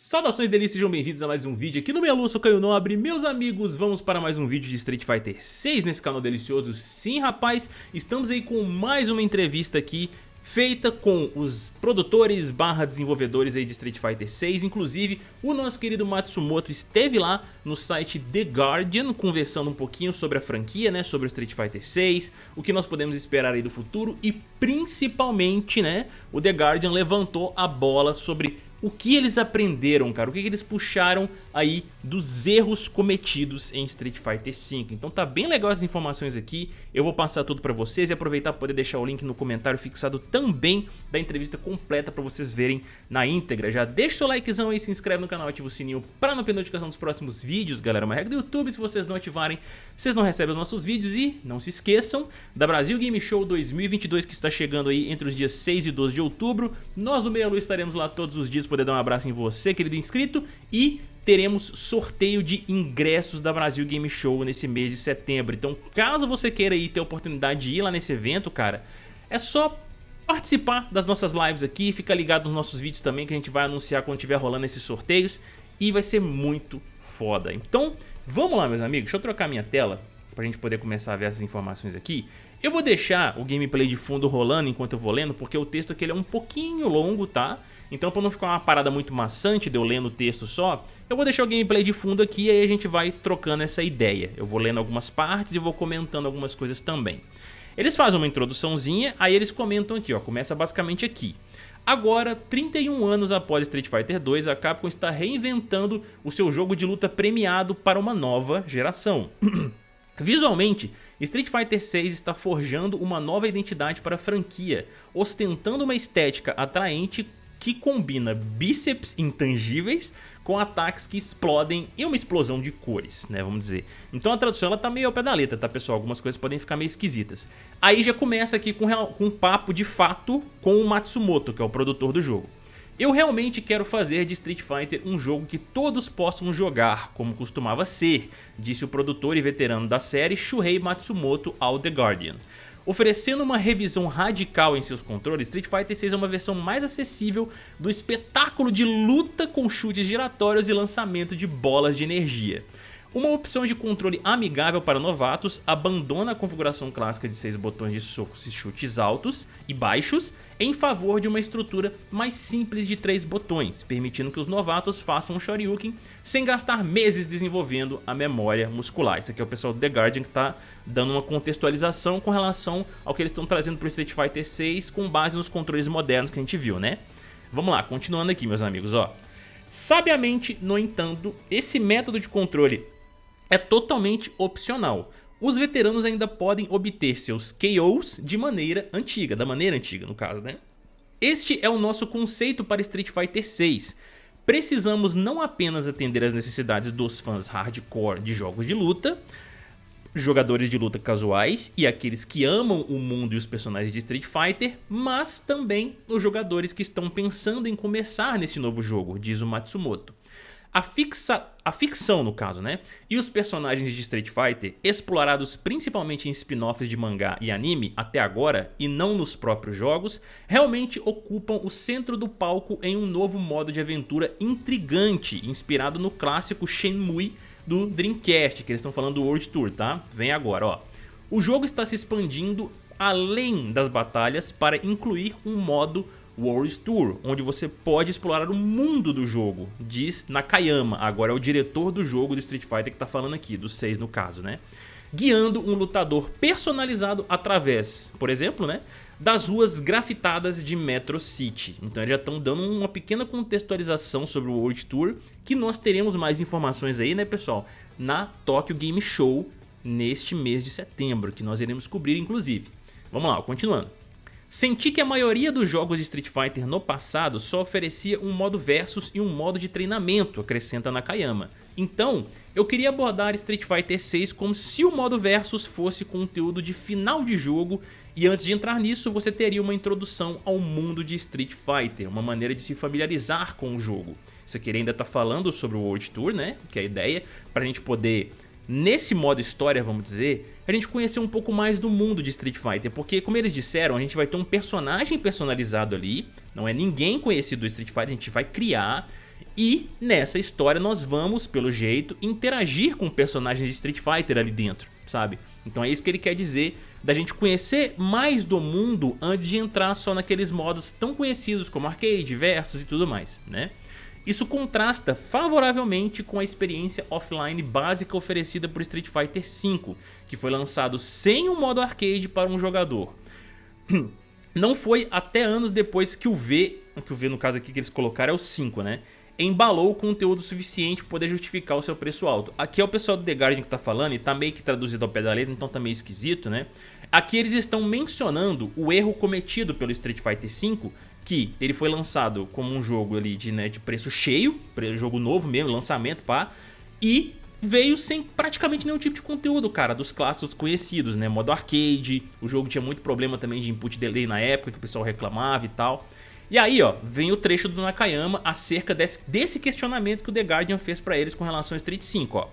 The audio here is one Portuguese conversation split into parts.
Saudações delícias, sejam bem-vindos a mais um vídeo aqui no Meia sou Caio Nobre. Meus amigos, vamos para mais um vídeo de Street Fighter 6 nesse canal delicioso. Sim rapaz, estamos aí com mais uma entrevista aqui feita com os produtores barra desenvolvedores aí de Street Fighter 6 Inclusive o nosso querido Matsumoto esteve lá no site The Guardian conversando um pouquinho sobre a franquia, né, sobre o Street Fighter 6 O que nós podemos esperar aí do futuro e principalmente, né, o The Guardian levantou a bola sobre o que eles aprenderam, cara, o que eles puxaram aí dos erros cometidos em Street Fighter V. Então tá bem legal as informações aqui, eu vou passar tudo pra vocês e aproveitar para poder deixar o link no comentário fixado também da entrevista completa pra vocês verem na íntegra. Já deixa o seu likezão aí, se inscreve no canal, ativa o sininho pra não perder notificação dos próximos vídeos, galera. Uma regra do YouTube, se vocês não ativarem, vocês não recebem os nossos vídeos e não se esqueçam da Brasil Game Show 2022 que está chegando aí entre os dias 6 e 12 de outubro. Nós do Meia Lua estaremos lá todos os dias poder dar um abraço em você, querido inscrito, e teremos sorteio de ingressos da Brasil Game Show nesse mês de setembro. Então, caso você queira ir ter a oportunidade de ir lá nesse evento, cara, é só participar das nossas lives aqui, fica ligado nos nossos vídeos também que a gente vai anunciar quando estiver rolando esses sorteios e vai ser muito foda. Então, vamos lá, meus amigos, deixa eu trocar minha tela pra gente poder começar a ver essas informações aqui. Eu vou deixar o gameplay de fundo rolando enquanto eu vou lendo, porque o texto aqui é um pouquinho longo, tá? Então pra não ficar uma parada muito maçante de eu lendo o texto só, eu vou deixar o gameplay de fundo aqui e aí a gente vai trocando essa ideia. Eu vou lendo algumas partes e vou comentando algumas coisas também. Eles fazem uma introduçãozinha, aí eles comentam aqui, ó, começa basicamente aqui. Agora, 31 anos após Street Fighter 2, a Capcom está reinventando o seu jogo de luta premiado para uma nova geração. Visualmente, Street Fighter 6 está forjando uma nova identidade para a franquia, ostentando uma estética atraente que combina bíceps intangíveis com ataques que explodem e uma explosão de cores, né, vamos dizer. Então a tradução ela tá meio ao pé da letra, tá pessoal? Algumas coisas podem ficar meio esquisitas. Aí já começa aqui com, com um papo de fato com o Matsumoto, que é o produtor do jogo. Eu realmente quero fazer de Street Fighter um jogo que todos possam jogar, como costumava ser, disse o produtor e veterano da série Shuhei Matsumoto ao The Guardian. Oferecendo uma revisão radical em seus controles, Street Fighter 6 é uma versão mais acessível do espetáculo de luta com chutes giratórios e lançamento de bolas de energia. Uma opção de controle amigável para novatos abandona a configuração clássica de 6 botões de socos e chutes altos e baixos em favor de uma estrutura mais simples de 3 botões, permitindo que os novatos façam um Shoryuken sem gastar meses desenvolvendo a memória muscular. Isso aqui é o pessoal do The Guardian que está dando uma contextualização com relação ao que eles estão trazendo para o Street Fighter 6 com base nos controles modernos que a gente viu, né? Vamos lá, continuando aqui meus amigos, ó. Sabiamente, no entanto, esse método de controle é totalmente opcional os veteranos ainda podem obter seus KOs de maneira antiga, da maneira antiga no caso, né? Este é o nosso conceito para Street Fighter 6. Precisamos não apenas atender às necessidades dos fãs hardcore de jogos de luta, jogadores de luta casuais e aqueles que amam o mundo e os personagens de Street Fighter, mas também os jogadores que estão pensando em começar nesse novo jogo, diz o Matsumoto. A, fixa, a ficção, no caso, né? E os personagens de Street Fighter, explorados principalmente em spin-offs de mangá e anime até agora, e não nos próprios jogos, realmente ocupam o centro do palco em um novo modo de aventura intrigante, inspirado no clássico Shenmue do Dreamcast, que eles estão falando do World Tour, tá? Vem agora, ó. O jogo está se expandindo além das batalhas para incluir um modo World Tour, onde você pode explorar o mundo do jogo, diz Nakayama, agora é o diretor do jogo do Street Fighter que está falando aqui, do 6 no caso, né? Guiando um lutador personalizado através, por exemplo, né? Das ruas grafitadas de Metro City. Então eles já estão dando uma pequena contextualização sobre o World Tour, que nós teremos mais informações aí, né pessoal? Na Tokyo Game Show neste mês de setembro, que nós iremos cobrir inclusive. Vamos lá, continuando. Senti que a maioria dos jogos de Street Fighter no passado só oferecia um modo versus e um modo de treinamento, acrescenta Nakayama. Então, eu queria abordar Street Fighter 6 como se o modo versus fosse conteúdo de final de jogo e antes de entrar nisso você teria uma introdução ao mundo de Street Fighter, uma maneira de se familiarizar com o jogo. Isso aqui ainda está falando sobre o World Tour, né, que é a ideia, para a gente poder nesse modo história, vamos dizer, a gente conhecer um pouco mais do mundo de Street Fighter, porque como eles disseram, a gente vai ter um personagem personalizado ali, não é ninguém conhecido do Street Fighter, a gente vai criar E nessa história nós vamos, pelo jeito, interagir com personagens de Street Fighter ali dentro, sabe? Então é isso que ele quer dizer da gente conhecer mais do mundo antes de entrar só naqueles modos tão conhecidos como arcade, versus e tudo mais, né? Isso contrasta favoravelmente com a experiência offline básica oferecida por Street Fighter V, que foi lançado sem o um modo arcade para um jogador. Não foi até anos depois que o V, que o V no caso aqui que eles colocaram é o 5, né? Embalou conteúdo suficiente para poder justificar o seu preço alto. Aqui é o pessoal do The Guardian que tá falando e tá meio que traduzido ao pé da letra, então tá meio esquisito, né? Aqui eles estão mencionando o erro cometido pelo Street Fighter V, que ele foi lançado como um jogo ali de, né, de preço cheio, jogo novo mesmo, lançamento, pá, e veio sem praticamente nenhum tipo de conteúdo, cara, dos clássicos conhecidos, né? Modo arcade, o jogo tinha muito problema também de input delay na época, que o pessoal reclamava e tal. E aí, ó, vem o trecho do Nakayama acerca desse, desse questionamento que o The Guardian fez pra eles com relação ao Street 5, ó.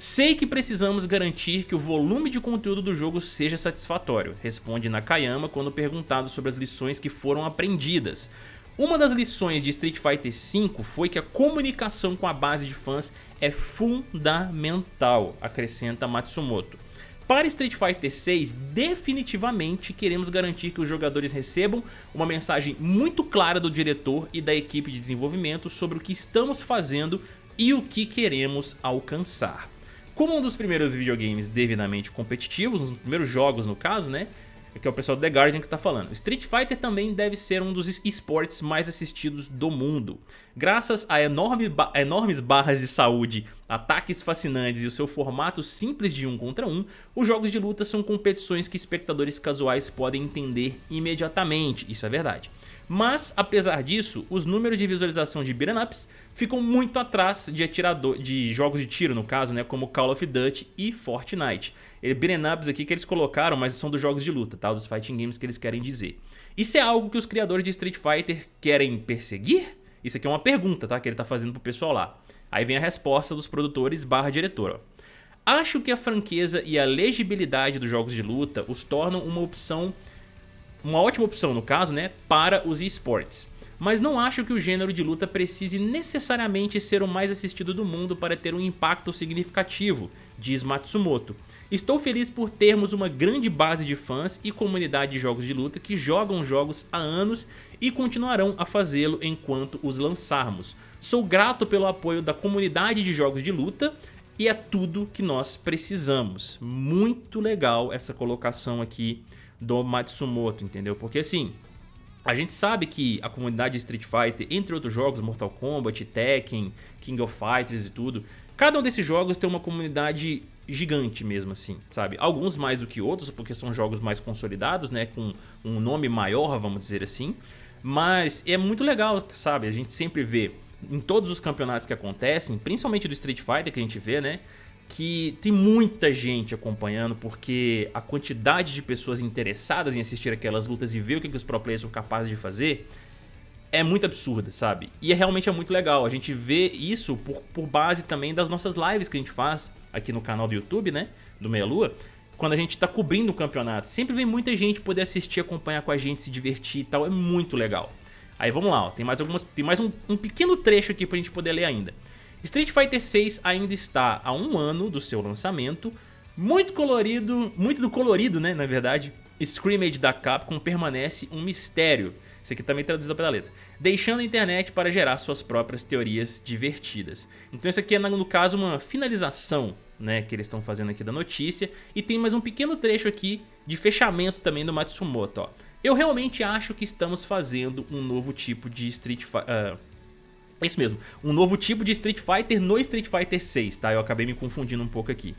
Sei que precisamos garantir que o volume de conteúdo do jogo seja satisfatório, responde Nakayama quando perguntado sobre as lições que foram aprendidas. Uma das lições de Street Fighter V foi que a comunicação com a base de fãs é fundamental, acrescenta Matsumoto. Para Street Fighter 6, definitivamente queremos garantir que os jogadores recebam uma mensagem muito clara do diretor e da equipe de desenvolvimento sobre o que estamos fazendo e o que queremos alcançar. Como um dos primeiros videogames devidamente competitivos, um dos primeiros jogos no caso, né? que é o pessoal do The Guardian que está falando. Street Fighter também deve ser um dos esportes mais assistidos do mundo. Graças a, enorme ba a enormes barras de saúde, ataques fascinantes e o seu formato simples de um contra um, os jogos de luta são competições que espectadores casuais podem entender imediatamente, isso é verdade. Mas, apesar disso, os números de visualização de beat'em ups ficam muito atrás de, atirador, de jogos de tiro, no caso, né, como Call of Duty e Fortnite. Beat'em ups aqui que eles colocaram, mas são dos jogos de luta, tá? dos fighting games que eles querem dizer. Isso é algo que os criadores de Street Fighter querem perseguir? Isso aqui é uma pergunta, tá? Que ele tá fazendo pro pessoal lá. Aí vem a resposta dos produtores barra diretor, Acho que a franqueza e a legibilidade dos jogos de luta os tornam uma opção uma ótima opção no caso, né, para os esportes. Mas não acho que o gênero de luta precise necessariamente ser o mais assistido do mundo para ter um impacto significativo, diz Matsumoto. Estou feliz por termos uma grande base de fãs e comunidade de jogos de luta que jogam jogos há anos e continuarão a fazê-lo enquanto os lançarmos. Sou grato pelo apoio da comunidade de jogos de luta e é tudo que nós precisamos. Muito legal essa colocação aqui do Matsumoto, entendeu? Porque assim, a gente sabe que a comunidade de Street Fighter, entre outros jogos, Mortal Kombat, Tekken, King of Fighters e tudo, cada um desses jogos tem uma comunidade gigante mesmo assim, sabe? Alguns mais do que outros, porque são jogos mais consolidados, né? Com um nome maior, vamos dizer assim. Mas é muito legal, sabe? A gente sempre vê em todos os campeonatos que acontecem, principalmente do Street Fighter que a gente vê, né? que tem muita gente acompanhando porque a quantidade de pessoas interessadas em assistir aquelas lutas e ver o que, os pro players são capazes de fazer é muito absurda, sabe? E é, realmente é muito legal, a gente vê isso por, por base também das nossas lives que a gente faz aqui no canal do YouTube, né? Do Meia Lua, quando a gente tá cobrindo o campeonato. Sempre vem muita gente poder assistir, acompanhar com a gente, se divertir e tal, é muito legal. Aí vamos lá, ó, tem mais, algumas, tem mais um, um pequeno trecho aqui pra gente poder ler ainda. Street Fighter 6 ainda está a um ano do seu lançamento, muito colorido, muito do colorido, né, na verdade, Scrimmage da Capcom permanece um mistério, isso aqui também traduzido pela letra, deixando a internet para gerar suas próprias teorias divertidas. Então isso aqui é, no caso, uma finalização né, que eles estão fazendo aqui da notícia, e tem mais um pequeno trecho aqui de fechamento também do Matsumoto. Ó. Eu realmente acho que estamos fazendo um novo tipo de Street Fighter... Uh, é isso mesmo, um novo tipo de Street Fighter no Street Fighter 6, tá? Eu acabei me confundindo um pouco aqui.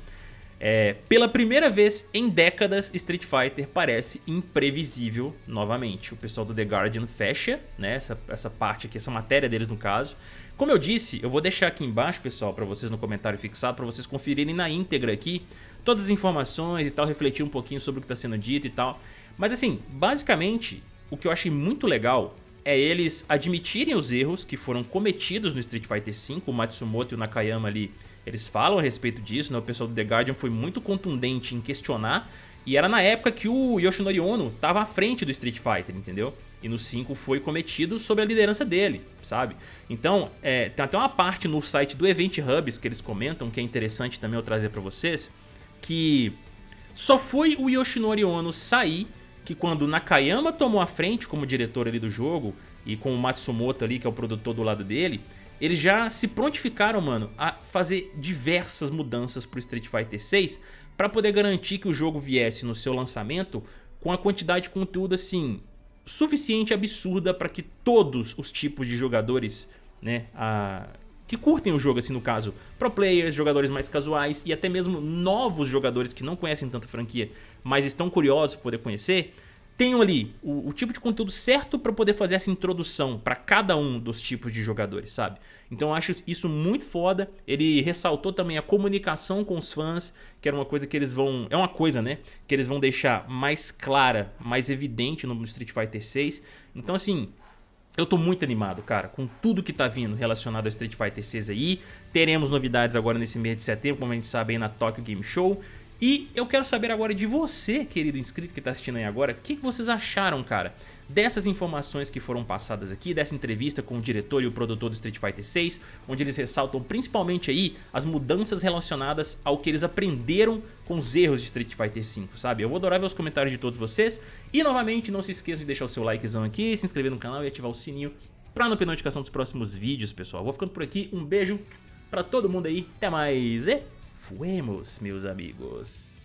É, pela primeira vez em décadas, Street Fighter parece imprevisível novamente. O pessoal do The Guardian fecha né, essa, essa parte aqui, essa matéria deles no caso. Como eu disse, eu vou deixar aqui embaixo, pessoal, para vocês no comentário fixado, para vocês conferirem na íntegra aqui todas as informações e tal, refletir um pouquinho sobre o que está sendo dito e tal. Mas assim, basicamente, o que eu achei muito legal é eles admitirem os erros que foram cometidos no Street Fighter V, o Matsumoto e o Nakayama ali, eles falam a respeito disso, né? o pessoal do The Guardian foi muito contundente em questionar, e era na época que o Yoshinori Ono estava à frente do Street Fighter, entendeu? E no 5 foi cometido sob a liderança dele, sabe? Então, é, tem até uma parte no site do Event Hubs que eles comentam, que é interessante também eu trazer pra vocês, que só foi o Yoshinori Ono sair que quando Nakayama tomou a frente como diretor ali do jogo e com o Matsumoto ali, que é o produtor do lado dele, eles já se prontificaram, mano, a fazer diversas mudanças pro Street Fighter 6 para poder garantir que o jogo viesse no seu lançamento com a quantidade de conteúdo assim suficiente absurda para que todos os tipos de jogadores, né, a, que curtem o jogo assim no caso, pro players, jogadores mais casuais e até mesmo novos jogadores que não conhecem tanto a franquia, mas estão curiosos por poder conhecer, tenham ali o, o tipo de conteúdo certo para poder fazer essa introdução para cada um dos tipos de jogadores, sabe? Então eu acho isso muito foda. Ele ressaltou também a comunicação com os fãs, que era uma coisa que eles vão... É uma coisa, né? Que eles vão deixar mais clara, mais evidente no Street Fighter 6. Então assim, eu tô muito animado, cara, com tudo que tá vindo relacionado ao Street Fighter 6 aí. Teremos novidades agora nesse mês de setembro, como a gente sabe aí na Tokyo Game Show. E eu quero saber agora de você, querido inscrito que está assistindo aí agora, o que, que vocês acharam, cara, dessas informações que foram passadas aqui, dessa entrevista com o diretor e o produtor do Street Fighter 6, onde eles ressaltam principalmente aí as mudanças relacionadas ao que eles aprenderam com os erros de Street Fighter 5, sabe? Eu vou adorar ver os comentários de todos vocês e novamente não se esqueça de deixar o seu likezão aqui, se inscrever no canal e ativar o sininho para não perder notificação dos próximos vídeos, pessoal. Vou ficando por aqui, um beijo pra todo mundo aí, até mais e... Fuemos, meus amigos.